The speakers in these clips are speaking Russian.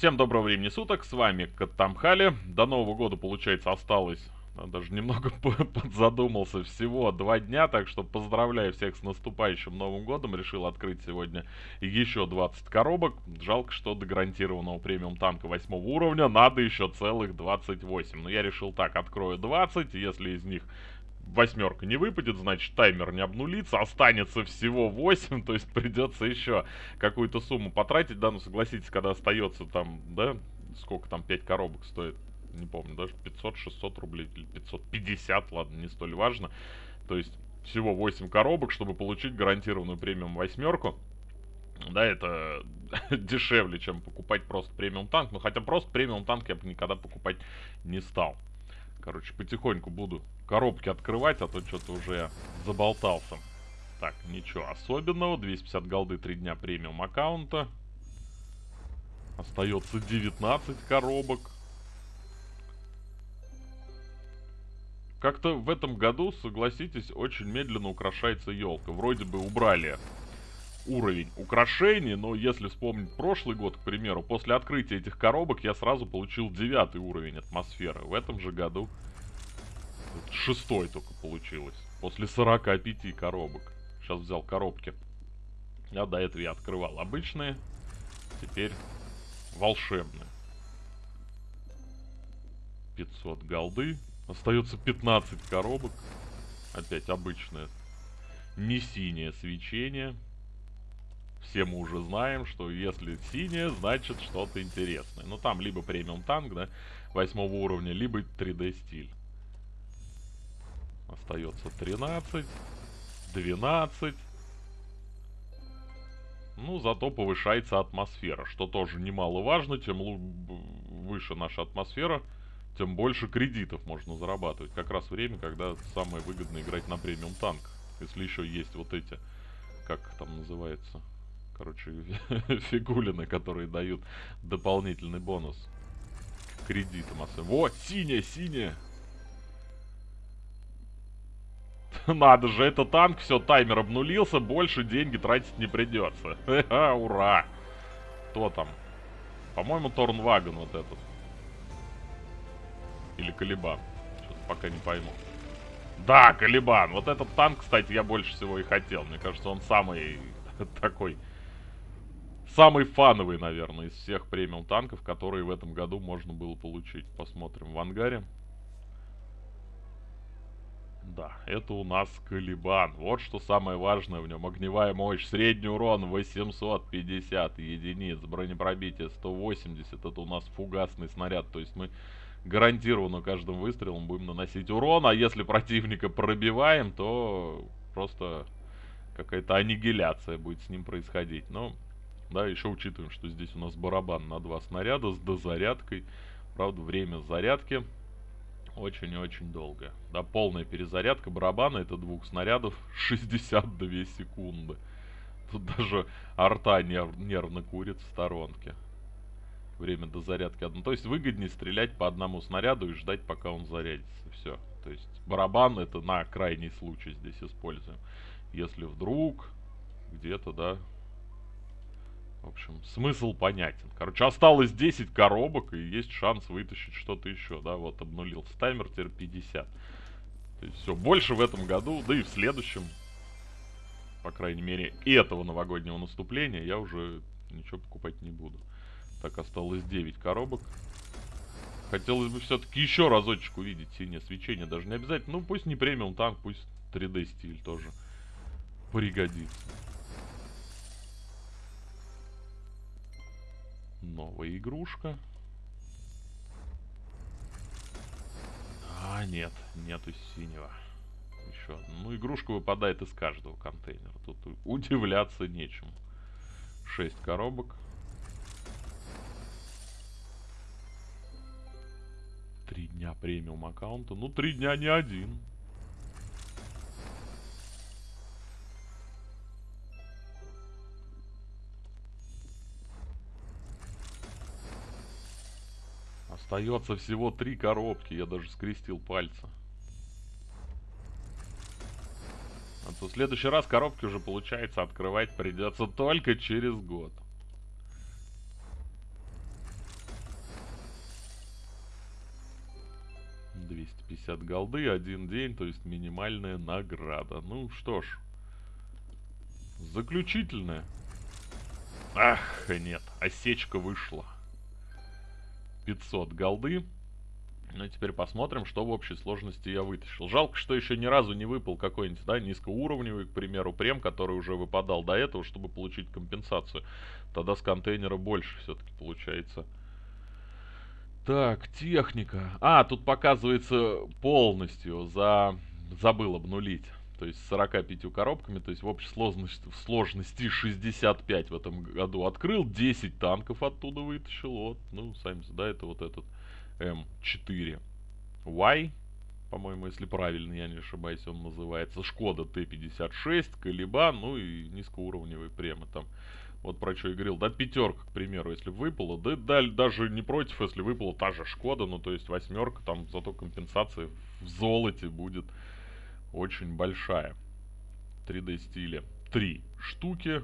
Всем доброго времени суток, с вами Катамхали. До Нового года, получается, осталось, а, даже немного подзадумался, всего два дня, так что поздравляю всех с наступающим Новым годом. Решил открыть сегодня еще 20 коробок. Жалко, что до гарантированного премиум танка 8 уровня надо еще целых 28. Но я решил так, открою 20, если из них восьмерка не выпадет, значит таймер не обнулится, останется всего 8, то есть придется еще какую-то сумму потратить, да, ну согласитесь, когда остается там, да, сколько там 5 коробок стоит, не помню, даже 500-600 рублей или 550, ладно, не столь важно, то есть всего 8 коробок, чтобы получить гарантированную премиум восьмерку, да, это дешевле, чем покупать просто премиум танк, но хотя просто премиум танк я бы никогда покупать не стал. Короче, потихоньку буду коробки открывать, а то что-то уже заболтался. Так, ничего особенного. 250 голды 3 дня премиум аккаунта. Остается 19 коробок. Как-то в этом году, согласитесь, очень медленно украшается елка. Вроде бы убрали уровень украшений, но если вспомнить прошлый год, к примеру, после открытия этих коробок я сразу получил девятый уровень атмосферы. В этом же году шестой только получилось. После 45 коробок. Сейчас взял коробки. А до этого я открывал обычные. Теперь волшебные. 500 голды. Остается 15 коробок. Опять обычное. Не синее свечение. Все мы уже знаем, что если синее, значит что-то интересное. Ну там либо премиум танк, да, восьмого уровня, либо 3D стиль. Остается 13, 12. Ну, зато повышается атмосфера, что тоже немаловажно. Тем выше наша атмосфера, тем больше кредитов можно зарабатывать. Как раз время, когда самое выгодно играть на премиум танк. Если еще есть вот эти, как там называется, короче, фигулины, которые дают дополнительный бонус к кредитам. Вот, синяя, синяя! Надо же, это танк, все, таймер обнулился, больше деньги тратить не придется. Ура! Кто там? По-моему, Торнваген вот этот. Или Калибан. Что-то пока не пойму. Да, Калибан. Вот этот танк, кстати, я больше всего и хотел. Мне кажется, он самый такой... Самый фановый, наверное, из всех премиум танков, которые в этом году можно было получить. Посмотрим в ангаре. Да, это у нас Калибан. Вот что самое важное в нем. Огневая мощь, средний урон 850 единиц, бронепробитие 180. Это у нас фугасный снаряд. То есть мы гарантированно каждым выстрелом будем наносить урон. А если противника пробиваем, то просто какая-то аннигиляция будет с ним происходить. Но, да, еще учитываем, что здесь у нас барабан на два снаряда с дозарядкой. Правда, время зарядки очень и очень долго. Да, полная перезарядка барабана, это двух снарядов, 62 секунды. Тут даже арта нерв, нервно курит в сторонке. Время до зарядки одно. То есть выгоднее стрелять по одному снаряду и ждать, пока он зарядится. Все. То есть барабан это на крайний случай здесь используем. Если вдруг где-то, да, в общем, смысл понятен. Короче, осталось 10 коробок, и есть шанс вытащить что-то еще, да, вот обнулился таймер, теперь 50. То есть все, больше в этом году, да и в следующем, по крайней мере, этого новогоднего наступления я уже ничего покупать не буду. Так, осталось 9 коробок. Хотелось бы все-таки еще разочек увидеть синее свечение, даже не обязательно. Ну, пусть не премиум танк, пусть 3D стиль тоже пригодится. Новая игрушка. А, нет, нету синего. Еще одна. Ну, игрушка выпадает из каждого контейнера. Тут удивляться нечему. Шесть коробок. Три дня премиум аккаунта. Ну, три дня не один. Остается всего три коробки. Я даже скрестил пальцы. А то в следующий раз коробки уже получается открывать придется только через год. Двести пятьдесят голды, один день, то есть минимальная награда. Ну что ж. Заключительная. Ах, нет, осечка вышла. 500 голды. Ну теперь посмотрим, что в общей сложности я вытащил. Жалко, что еще ни разу не выпал какой-нибудь, да, низкоуровневый, к примеру, прем, который уже выпадал до этого, чтобы получить компенсацию. Тогда с контейнера больше все-таки получается. Так, техника. А, тут показывается полностью, за... забыл обнулить. То есть с 45 коробками, то есть в общей сложности, в сложности 65 в этом году открыл, 10 танков оттуда вытащил. Вот, ну, сами, да, это вот этот М4. Y, по-моему, если правильно, я не ошибаюсь, он называется. Шкода Т-56, Калибан, ну и низкоуровневые премы там. Вот про что я говорил, да, пятерка, к примеру, если выпала, да, да, даже не против, если выпала та же Шкода, ну, то есть восьмерка, там, зато компенсация в золоте будет очень большая. 3D стиле. Три штуки,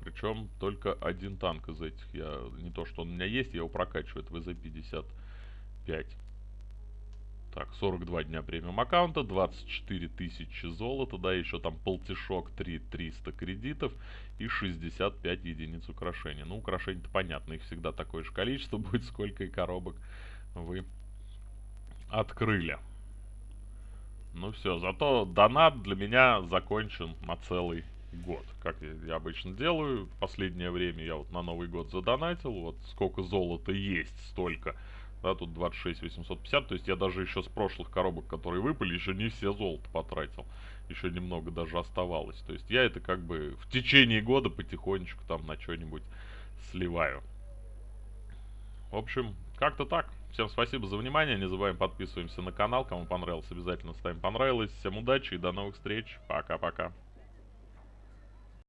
причем только один танк из этих. Я не то, что он у меня есть, я его прокачиваю, это ВЗ-50. 5. Так, 42 дня премиум аккаунта, 24 тысячи золота, да, еще там полтишок, 3 300 кредитов и 65 единиц украшений. Ну, украшений-то понятно, их всегда такое же количество будет, сколько и коробок вы открыли. Ну все, зато донат для меня закончен на целый год. Как я, обычно делаю, последнее время я вот на Новый год задонатил, вот сколько золота есть, столько да, тут 26 850, то есть я даже еще с прошлых коробок, которые выпали, еще не все золото потратил. Еще немного даже оставалось. То есть я это как бы в течение года потихонечку там на что-нибудь сливаю. В общем, как-то так. Всем спасибо за внимание. Не забываем подписываемся на канал. Кому понравилось, обязательно ставим понравилось. Всем удачи и до новых встреч. Пока-пока.